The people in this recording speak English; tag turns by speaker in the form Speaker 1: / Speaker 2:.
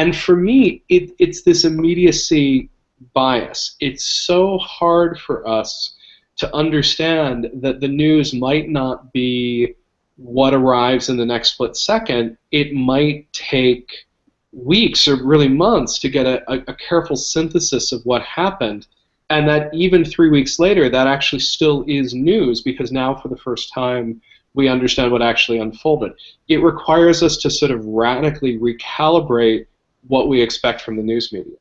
Speaker 1: and for me, it, it's this immediacy bias. It's so hard for us to understand that the news might not be what arrives in the next split second. It might take weeks or really months to get a, a, a careful synthesis of what happened and that even three weeks later, that actually still is news because now, for the first time, we understand what actually unfolded. It requires us to sort of radically recalibrate what we expect from the news media.